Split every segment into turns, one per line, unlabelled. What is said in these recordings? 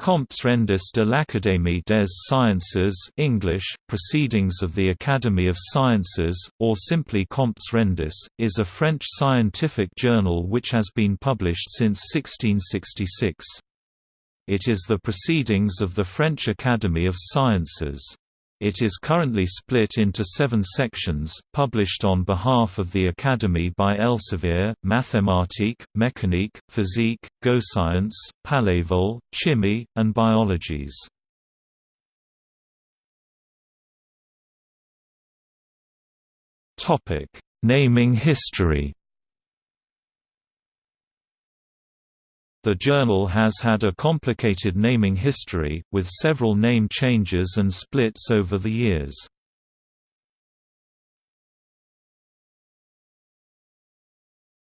Comptes rendus de l'Académie des Sciences English, Proceedings of the Academy of Sciences, or simply Comptes rendus, is a French scientific journal which has been published since 1666. It is the Proceedings of the French Academy of Sciences. It is currently split into seven sections, published on behalf of the Academy by Elsevier, Mathématiques, Mécanique, Physique, GeoScience, Palévol, Chimie, and Biologies. Naming history The journal has had a complicated naming history, with several name changes and splits over the years.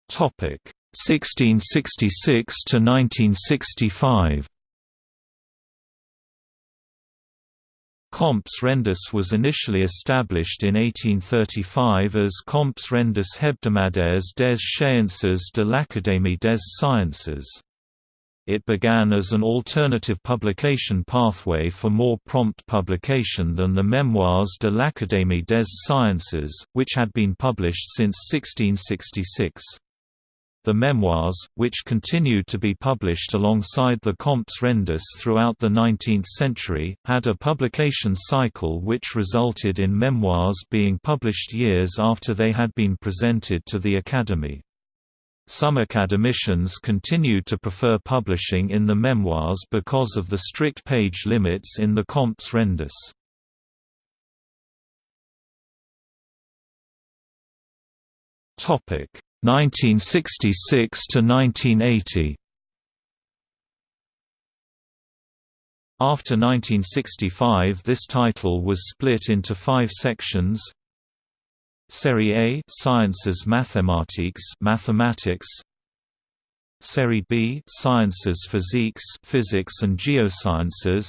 Topic 1666 to 1965. Comptes rendus was initially established in 1835 as Comptes rendus hebdomadaires des sciences de l'Académie des sciences. It began as an alternative publication pathway for more prompt publication than the Memoires de l'Académie des Sciences, which had been published since 1666. The memoirs, which continued to be published alongside the Comptes rendus throughout the 19th century, had a publication cycle which resulted in memoirs being published years after they had been presented to the Academy. Some academicians continued to prefer publishing in the memoirs because of the strict page limits in the Comptes rendus. Topic 1966 to 1980. After 1965 this title was split into five sections Série A Sciences Mathématiques Mathematics. Série B Sciences Physiques Physics and Geosciences.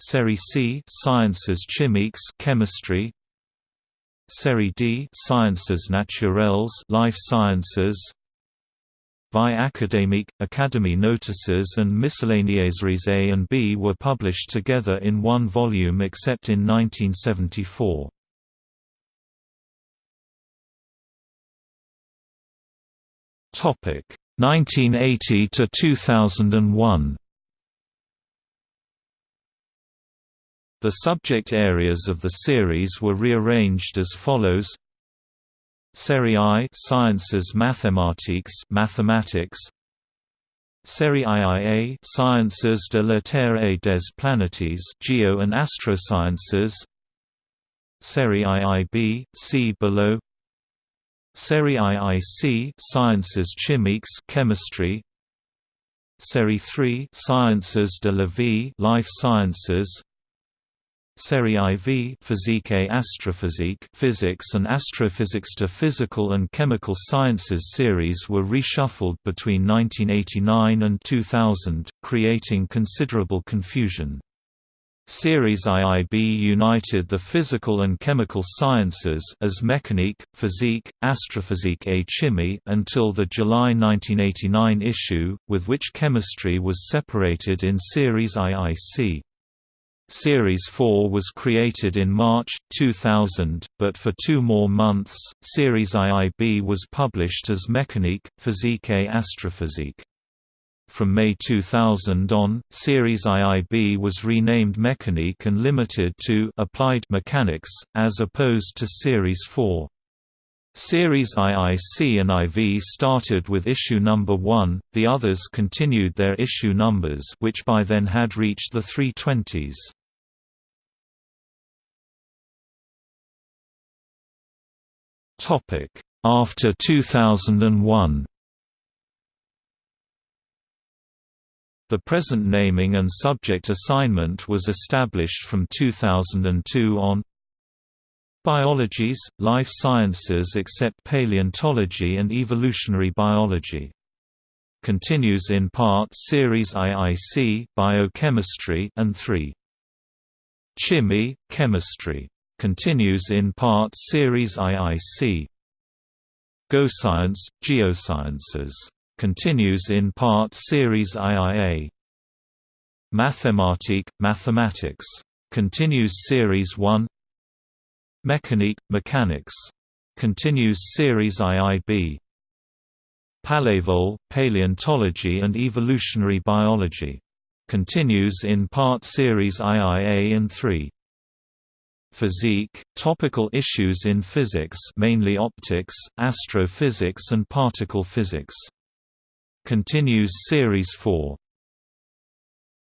Série C Sciences Chimiques Chemistry. Série D Sciences Naturelles Life Sciences. Vie académique, Academy notices and Miscellaneaseries A and B were published together in one volume except in 1974. Topic 1980 to 2001. The subject areas of the series were rearranged as follows: Série I Sciences Mathématiques Mathematics. Série IIA Sciences de la Terre et des Planètes Geo and Astrosciences. Série IIB see below Série IIC Sciences Chimiques Chemistry Série 3 Sciences de la Vie Life Sciences Série IV Physique et Astrophysique Physics and Astrophysics to Physical and Chemical Sciences series were reshuffled between 1989 and 2000, creating considerable confusion. Series IIB united the physical and chemical sciences as Mécanique, Physique, Astrophysique et Chimie until the July 1989 issue, with which chemistry was separated in Series IIC. Series 4 was created in March, 2000, but for two more months, Series IIB was published as Mécanique, Physique et Astrophysique. From May 2000 on, Series IIB was renamed Mécanique and limited to Applied Mechanics, as opposed to Series 4. Series IIC and IV started with issue number 1, the others continued their issue numbers which by then had reached the 320s. After 2001 The present naming and subject assignment was established from 2002 on Biologies, life sciences except paleontology and evolutionary biology. Continues in part Series IIC Biochemistry and 3. Chimie, Chemistry. Continues in part Series IIC GeoScience, Geosciences continues in part Series IIA. Mathematique, mathematics. Continues Series 1 Mécanique, mechanics. Continues Series IIB Palévol, paleontology and evolutionary biology. Continues in part Series IIA and 3 Physique, topical issues in physics mainly optics, astrophysics and particle physics. Continues Series 4